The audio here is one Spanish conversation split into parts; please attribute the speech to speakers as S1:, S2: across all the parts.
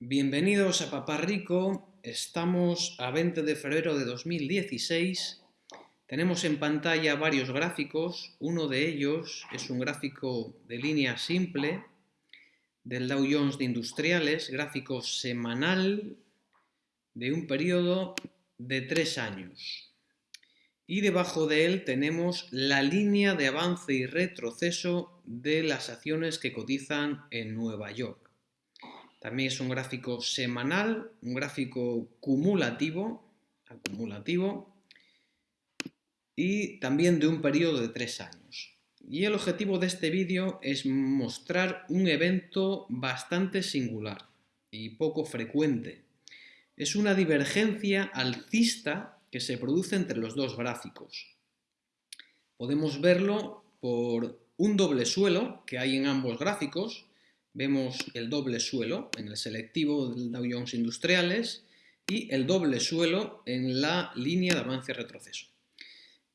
S1: Bienvenidos a Papá Rico, estamos a 20 de febrero de 2016, tenemos en pantalla varios gráficos, uno de ellos es un gráfico de línea simple del Dow Jones de Industriales, gráfico semanal de un periodo de tres años. Y debajo de él tenemos la línea de avance y retroceso de las acciones que cotizan en Nueva York. También es un gráfico semanal, un gráfico cumulativo, acumulativo y también de un periodo de tres años. Y el objetivo de este vídeo es mostrar un evento bastante singular y poco frecuente. Es una divergencia alcista que se produce entre los dos gráficos. Podemos verlo por un doble suelo que hay en ambos gráficos, vemos el doble suelo en el selectivo del Dow Jones Industriales y el doble suelo en la línea de avance retroceso.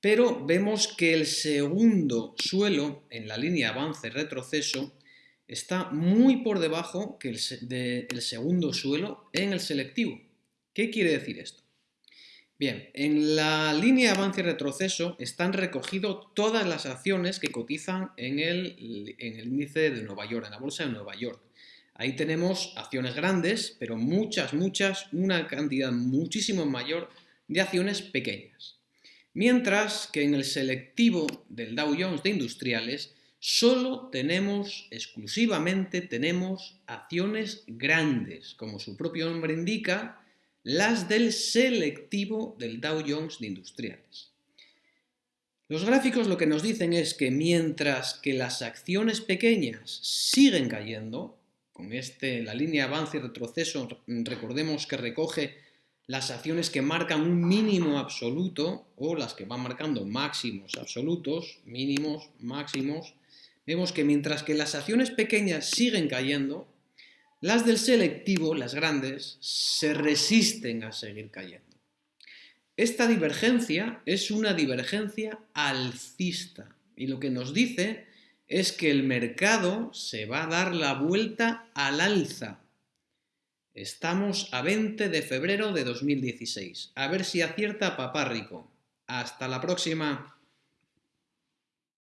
S1: Pero vemos que el segundo suelo en la línea avance retroceso está muy por debajo que segundo suelo en el selectivo. ¿Qué quiere decir esto? Bien, en la línea avance y retroceso están recogidos todas las acciones que cotizan en el índice de Nueva York, en la bolsa de Nueva York. Ahí tenemos acciones grandes, pero muchas, muchas, una cantidad muchísimo mayor de acciones pequeñas. Mientras que en el selectivo del Dow Jones de Industriales solo tenemos, exclusivamente tenemos acciones grandes, como su propio nombre indica, las del selectivo del Dow Jones de Industriales. Los gráficos lo que nos dicen es que mientras que las acciones pequeñas siguen cayendo, con este, la línea avance y retroceso, recordemos que recoge las acciones que marcan un mínimo absoluto o las que van marcando máximos absolutos, mínimos, máximos, vemos que mientras que las acciones pequeñas siguen cayendo, las del selectivo, las grandes, se resisten a seguir cayendo. Esta divergencia es una divergencia alcista y lo que nos dice es que el mercado se va a dar la vuelta al alza. Estamos a 20 de febrero de 2016. A ver si acierta Papá Rico. Hasta la próxima.